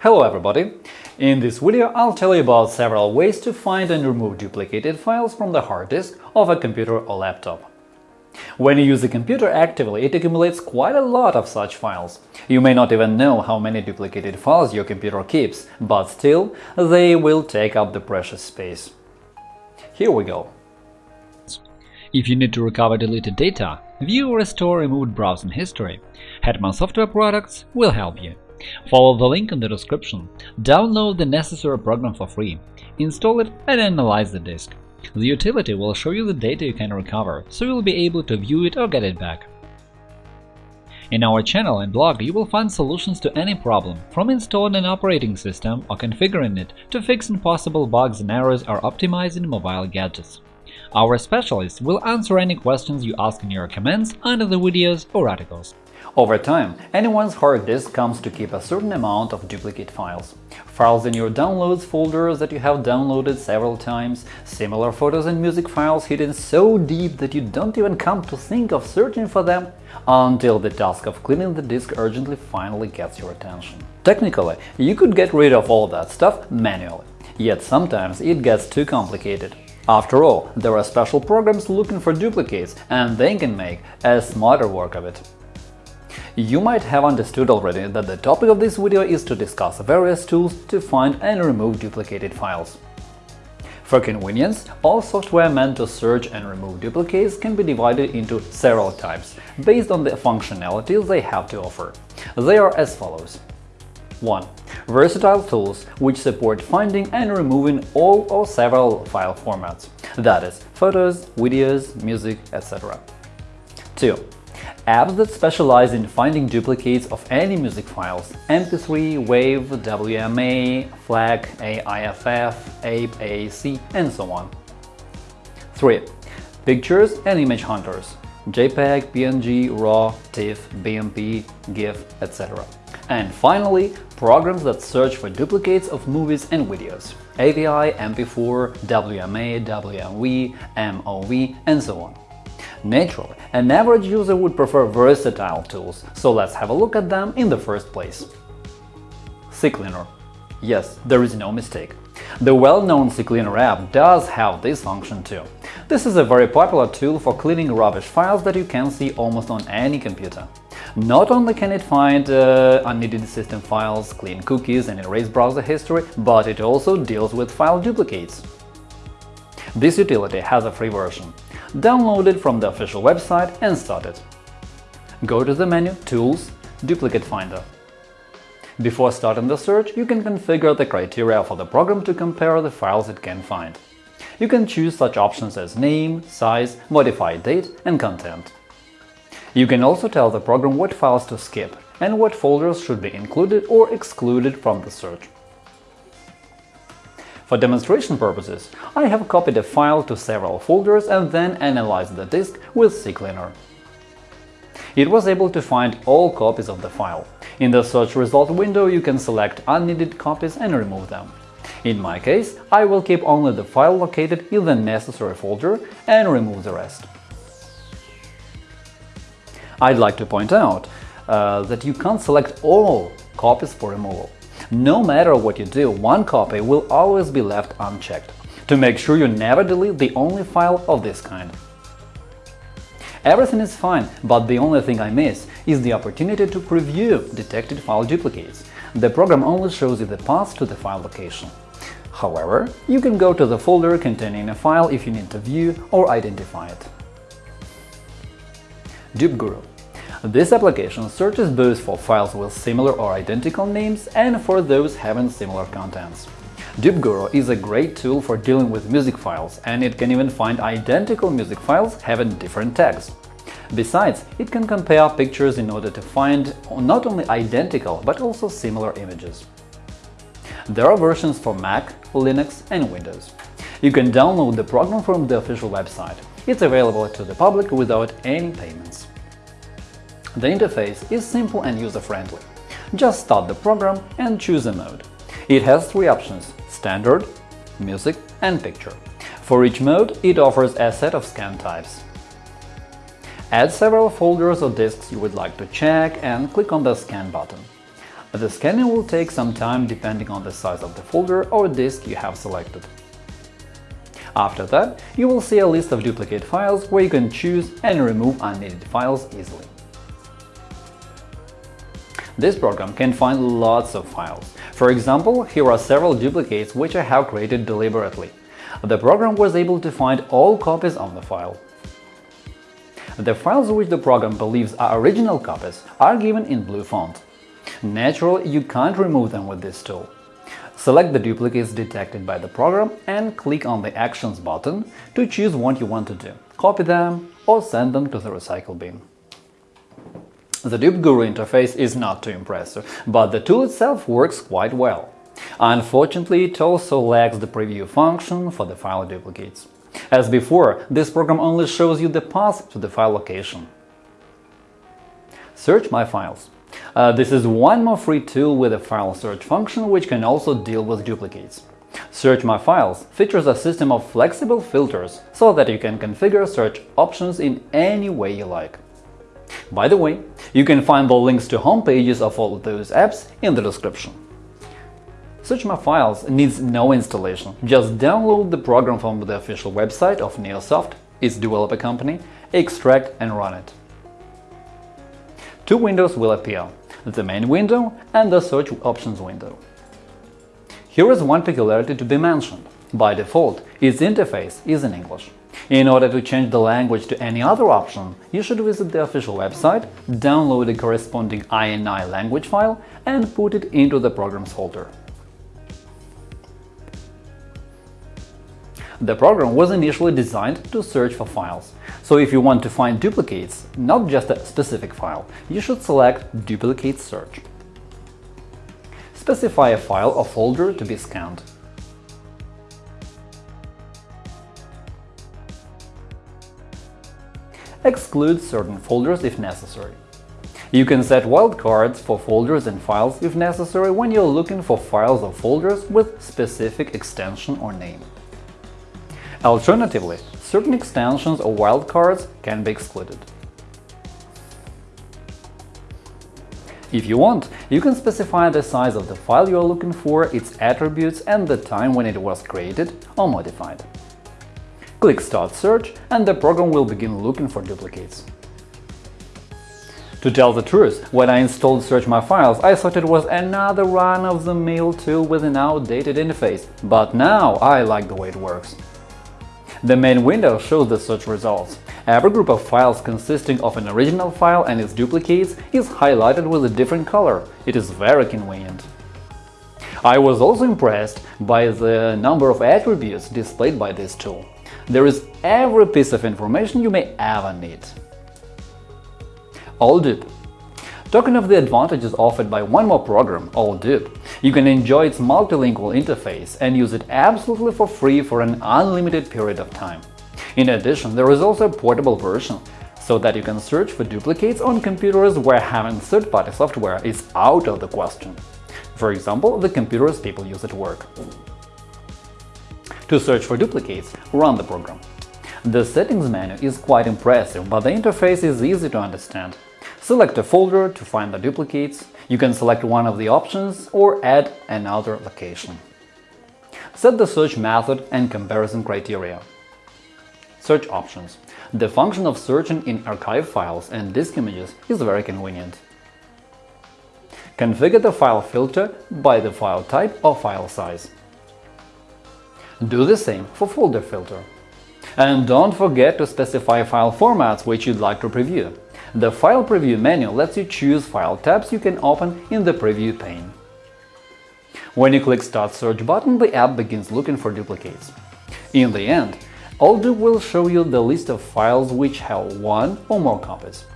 Hello everybody! In this video I'll tell you about several ways to find and remove duplicated files from the hard disk of a computer or laptop. When you use a computer actively, it accumulates quite a lot of such files. You may not even know how many duplicated files your computer keeps, but still, they will take up the precious space. Here we go. If you need to recover deleted data, view or restore removed browsing history, Hetman Software Products will help you. Follow the link in the description, download the necessary program for free, install it and analyze the disk. The utility will show you the data you can recover, so you'll be able to view it or get it back. In our channel and blog you will find solutions to any problem, from installing an operating system or configuring it to fixing possible bugs and errors or optimizing mobile gadgets. Our specialists will answer any questions you ask in your comments under the videos or articles. Over time, anyone's hard disk comes to keep a certain amount of duplicate files. Files in your downloads folder that you have downloaded several times, similar photos and music files hidden so deep that you don't even come to think of searching for them until the task of cleaning the disk urgently finally gets your attention. Technically, you could get rid of all that stuff manually, yet sometimes it gets too complicated. After all, there are special programs looking for duplicates, and they can make a smarter work of it. You might have understood already that the topic of this video is to discuss various tools to find and remove duplicated files. For convenience, all software meant to search and remove duplicates can be divided into several types, based on the functionalities they have to offer. They are as follows. 1. Versatile tools which support finding and removing all or several file formats, that is, photos, videos, music, etc. 2 apps that specialize in finding duplicates of any music files – MP3, WAV, WMA, FLAC, AIFF, APE, AAC, and so on. 3. Pictures and image hunters – JPEG, PNG, RAW, TIFF, BMP, GIF, etc. And finally, programs that search for duplicates of movies and videos – AVI, MP4, WMA, WMV, MOV, and so on. Naturally, an average user would prefer versatile tools, so let's have a look at them in the first place. CCleaner Yes, there is no mistake. The well-known CCleaner app does have this function too. This is a very popular tool for cleaning rubbish files that you can see almost on any computer. Not only can it find uh, unneeded system files, clean cookies and erase browser history, but it also deals with file duplicates. This utility has a free version download it from the official website and start it. Go to the menu Tools – Duplicate Finder. Before starting the search, you can configure the criteria for the program to compare the files it can find. You can choose such options as name, size, modified date and content. You can also tell the program what files to skip and what folders should be included or excluded from the search. For demonstration purposes, I have copied a file to several folders and then analyzed the disk with CCleaner. It was able to find all copies of the file. In the search result window you can select unneeded copies and remove them. In my case, I will keep only the file located in the necessary folder and remove the rest. I'd like to point out uh, that you can't select all copies for removal. No matter what you do, one copy will always be left unchecked, to make sure you never delete the only file of this kind. Everything is fine, but the only thing I miss is the opportunity to preview detected file duplicates. The program only shows you the path to the file location. However, you can go to the folder containing a file if you need to view or identify it. DupeGuru this application searches both for files with similar or identical names and for those having similar contents. DupeGuru is a great tool for dealing with music files, and it can even find identical music files having different tags. Besides, it can compare pictures in order to find not only identical but also similar images. There are versions for Mac, Linux and Windows. You can download the program from the official website. It's available to the public without any payments. The interface is simple and user-friendly. Just start the program and choose a mode. It has three options – Standard, Music and Picture. For each mode, it offers a set of scan types. Add several folders or disks you would like to check and click on the Scan button. The scanning will take some time depending on the size of the folder or disk you have selected. After that, you will see a list of duplicate files where you can choose and remove unneeded files easily. This program can find lots of files. For example, here are several duplicates which I have created deliberately. The program was able to find all copies of the file. The files which the program believes are original copies are given in blue font. Naturally, you can't remove them with this tool. Select the duplicates detected by the program and click on the Actions button to choose what you want to do – copy them or send them to the recycle bin. The DupeGuru interface is not too impressive, but the tool itself works quite well. Unfortunately, it also lacks the preview function for the file duplicates. As before, this program only shows you the path to the file location. Search My Files. Uh, this is one more free tool with a file search function which can also deal with duplicates. Search My Files features a system of flexible filters so that you can configure search options in any way you like. By the way, you can find the links to home pages of all those apps in the description. Search My Files needs no installation, just download the program from the official website of Neosoft, its developer company, extract and run it. Two windows will appear – the main window and the search options window. Here is one peculiarity to be mentioned. By default, its interface is in English. In order to change the language to any other option, you should visit the official website, download the corresponding INI language file and put it into the Programs folder. The program was initially designed to search for files, so if you want to find duplicates, not just a specific file, you should select Duplicate Search. Specify a file or folder to be scanned. Exclude certain folders if necessary. You can set wildcards for folders and files if necessary when you're looking for files or folders with specific extension or name. Alternatively, certain extensions or wildcards can be excluded. If you want, you can specify the size of the file you are looking for, its attributes and the time when it was created or modified. Click Start Search and the program will begin looking for duplicates. To tell the truth, when I installed Search My Files, I thought it was another run-of-the-mill tool with an outdated interface, but now I like the way it works. The main window shows the search results. Every group of files consisting of an original file and its duplicates is highlighted with a different color. It is very convenient. I was also impressed by the number of attributes displayed by this tool. There is every piece of information you may ever need. AllDup Talking of the advantages offered by one more program, AllDup, you can enjoy its multilingual interface and use it absolutely for free for an unlimited period of time. In addition, there is also a portable version, so that you can search for duplicates on computers where having third-party software is out of the question. For example, the computers people use at work. To search for duplicates, run the program. The settings menu is quite impressive, but the interface is easy to understand. Select a folder to find the duplicates, you can select one of the options or add another location. Set the search method and comparison criteria. Search options. The function of searching in archive files and disk images is very convenient. Configure the file filter by the file type or file size. Do the same for folder filter. And don't forget to specify file formats which you'd like to preview. The File Preview menu lets you choose file tabs you can open in the preview pane. When you click Start Search button, the app begins looking for duplicates. In the end, AllDup will show you the list of files which have one or more copies.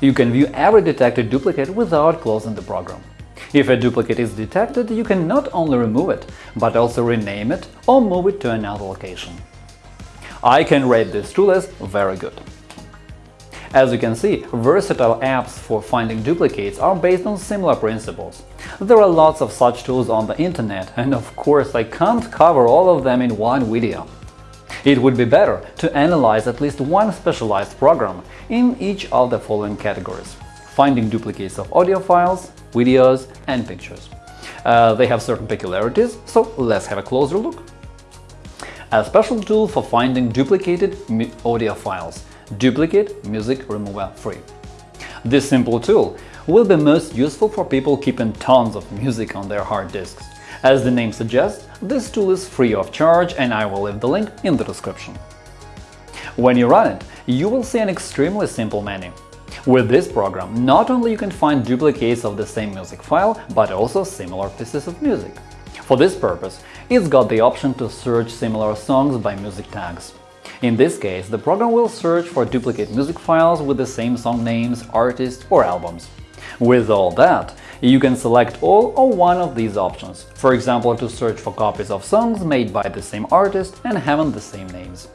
You can view every detected duplicate without closing the program. If a duplicate is detected, you can not only remove it, but also rename it or move it to another location. I can rate this tool as very good. As you can see, versatile apps for finding duplicates are based on similar principles. There are lots of such tools on the internet, and of course I can't cover all of them in one video. It would be better to analyze at least one specialized program in each of the following categories finding duplicates of audio files, videos, and pictures. Uh, they have certain peculiarities, so let's have a closer look. A special tool for finding duplicated audio files – Duplicate Music Remover Free. This simple tool will be most useful for people keeping tons of music on their hard disks. As the name suggests, this tool is free of charge and I will leave the link in the description. When you run it, you will see an extremely simple menu. With this program, not only you can find duplicates of the same music file, but also similar pieces of music. For this purpose, it's got the option to search similar songs by music tags. In this case, the program will search for duplicate music files with the same song names, artists or albums. With all that, you can select all or one of these options, for example, to search for copies of songs made by the same artist and having the same names.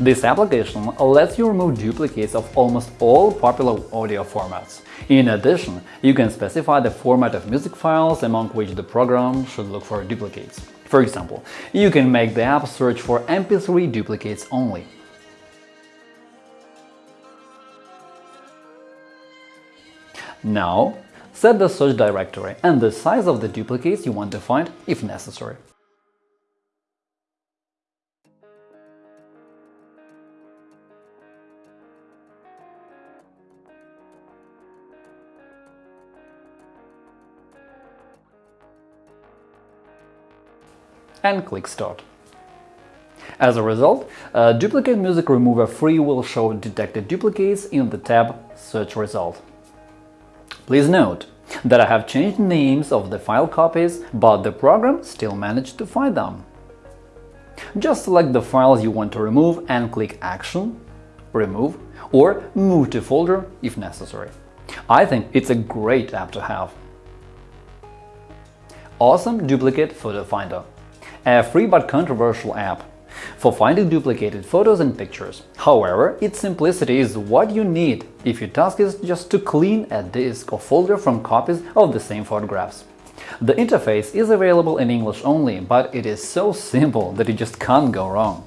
This application lets you remove duplicates of almost all popular audio formats. In addition, you can specify the format of music files among which the program should look for duplicates. For example, you can make the app search for MP3 duplicates only. Now, set the search directory and the size of the duplicates you want to find if necessary. And click Start. As a result, Duplicate Music Remover Free will show detected duplicates in the tab Search Result. Please note that I have changed names of the file copies, but the program still managed to find them. Just select the files you want to remove and click Action, Remove or Move to folder if necessary. I think it's a great app to have. Awesome Duplicate Photo Finder a free but controversial app for finding duplicated photos and pictures. However, its simplicity is what you need if your task is just to clean a disk or folder from copies of the same photographs. The interface is available in English only, but it is so simple that you just can't go wrong.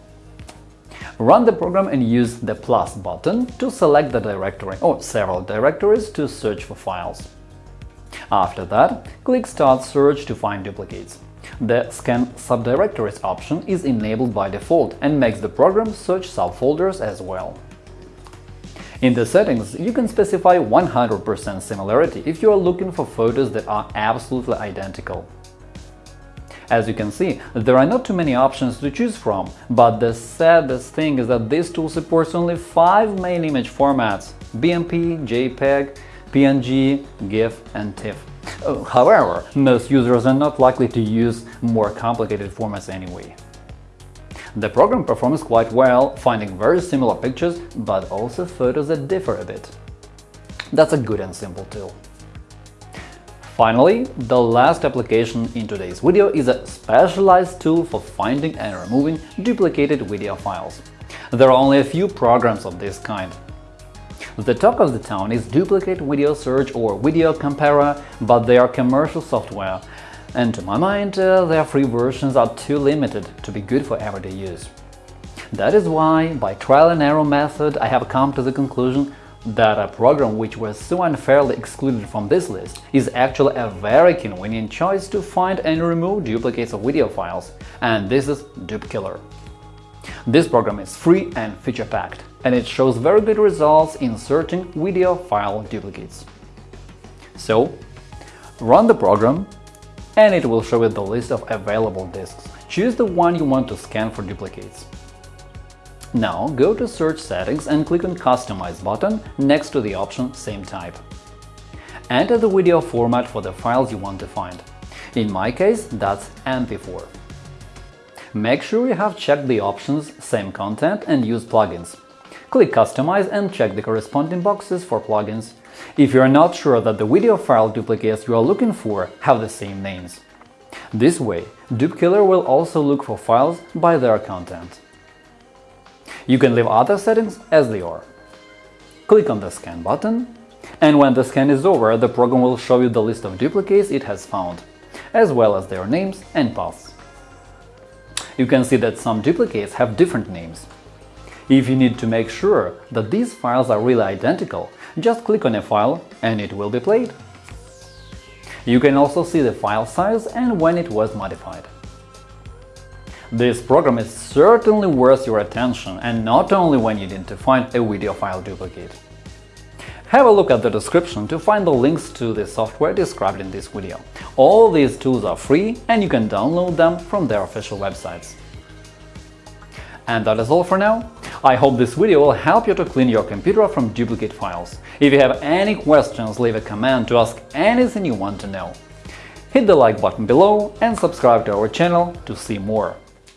Run the program and use the plus button to select the directory or several directories to search for files. After that, click Start Search to find duplicates. The Scan subdirectories option is enabled by default and makes the program search subfolders as well. In the settings, you can specify 100% similarity if you are looking for photos that are absolutely identical. As you can see, there are not too many options to choose from, but the saddest thing is that this tool supports only five main image formats – BMP, JPEG, PNG, GIF and TIFF. However, most users are not likely to use more complicated formats anyway. The program performs quite well, finding very similar pictures, but also photos that differ a bit. That's a good and simple tool. Finally, the last application in today's video is a specialized tool for finding and removing duplicated video files. There are only a few programs of this kind, the talk of the town is Duplicate Video Search or Video Comparer, but they are commercial software, and to my mind, uh, their free versions are too limited to be good for everyday use. That is why, by trial and error method, I have come to the conclusion that a program which was so unfairly excluded from this list is actually a very convenient choice to find and remove duplicates of video files, and this is DupeKiller. This program is free and feature-packed, and it shows very good results in searching video file duplicates. So, run the program and it will show you the list of available disks. Choose the one you want to scan for duplicates. Now go to Search settings and click on Customize button next to the option Same type. Enter the video format for the files you want to find. In my case, that's MP4. Make sure you have checked the options Same content and Use plugins. Click Customize and check the corresponding boxes for plugins. If you are not sure that the video file duplicates you are looking for have the same names. This way, DupeKiller will also look for files by their content. You can leave other settings as they are. Click on the Scan button, and when the scan is over, the program will show you the list of duplicates it has found, as well as their names and paths you can see that some duplicates have different names. If you need to make sure that these files are really identical, just click on a file and it will be played. You can also see the file size and when it was modified. This program is certainly worth your attention and not only when you need to find a video file duplicate. Have a look at the description to find the links to the software described in this video. All these tools are free and you can download them from their official websites. And that is all for now. I hope this video will help you to clean your computer from duplicate files. If you have any questions, leave a comment to ask anything you want to know. Hit the like button below and subscribe to our channel to see more.